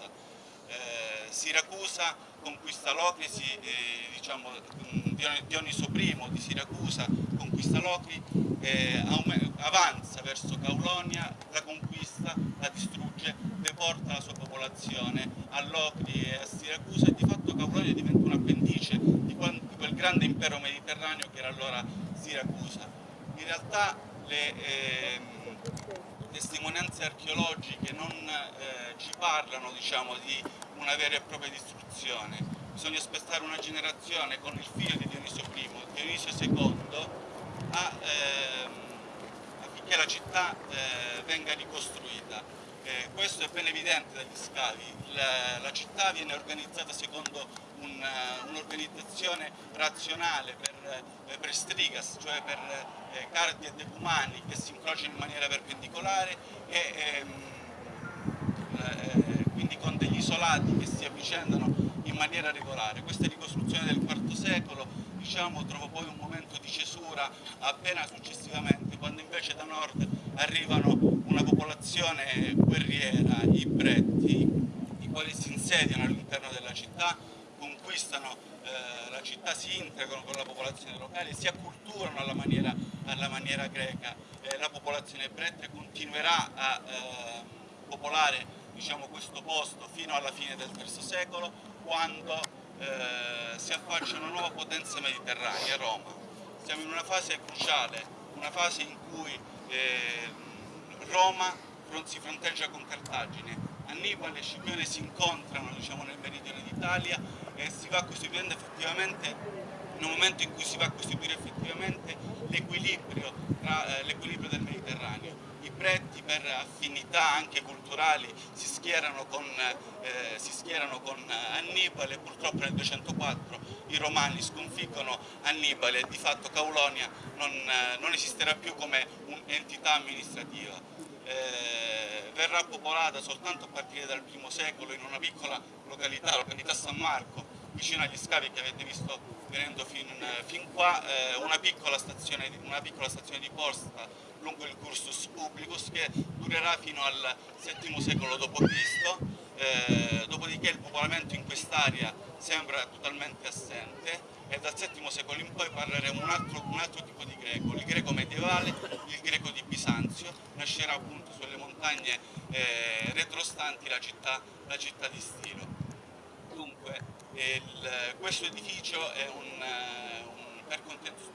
Siracusa. Eh, Siracusa conquista Locri, eh, diciamo, Dioniso I di Siracusa conquista Locri, eh, avanza verso Caulonia, la conquista, la distrugge, deporta la sua popolazione a Locri e a Siracusa e di fatto Caulonia diventa un appendice di, quel grande impero mediterraneo che era allora Siracusa. In realtà le eh, testimonianze archeologiche non eh, ci parlano diciamo, di una vera e propria distruzione. Bisogna aspettare una generazione con il figlio di Dionisio I, Dionisio II, a, ehm, affinché la città eh, venga ricostruita. Eh, questo è ben evidente dagli scavi, la, la città viene organizzata secondo un'organizzazione un razionale eh, per, strigas, cioè per eh, cardi e decumani che si incrociano in maniera perpendicolare e ehm, eh, quindi con degli isolati che si avvicendano in maniera regolare. Questa ricostruzione del IV secolo diciamo, trova poi un momento di cesura appena successivamente, quando invece da nord arrivano una popolazione guerriera, i bretti, i quali si insediano all'interno della città, conquistano eh, la città, si integrano con la popolazione locale, si acculturano alla maniera, alla maniera greca. Eh, la popolazione bretta continuerà a eh, popolare diciamo, questo posto fino alla fine del III secolo, quando eh, si affaccia una nuova potenza mediterranea, Roma. Siamo in una fase cruciale, una fase in cui eh, Roma si fronteggia con Cartagine, Annibale e Scipione si incontrano diciamo, nel meridione d'Italia e si va a costituire effettivamente, nel momento in cui si va a costituire effettivamente l'equilibrio eh, del Mediterraneo. I preti per affinità anche culturali si schierano con, eh, si schierano con Annibale. E purtroppo nel 204 i romani sconfiggono Annibale. E di fatto Caulonia non, eh, non esisterà più come un'entità amministrativa. Eh, verrà popolata soltanto a partire dal I secolo in una piccola località, località San Marco, vicino agli scavi che avete visto venendo fin, fin qua, eh, una, piccola stazione, una, piccola stazione, di posta lungo il Cursus Publicus che durerà fino al VII secolo d.C., eh, dopodiché il popolamento in quest'area sembra totalmente assente e dal VII secolo in poi parleremo un altro, un altro tipo di greco, il greco medievale, il greco di Bisanzio, nascerà appunto sulle montagne eh, retrostanti la città, la città, di Stilo. Il, questo edificio è un, un per contestualizzare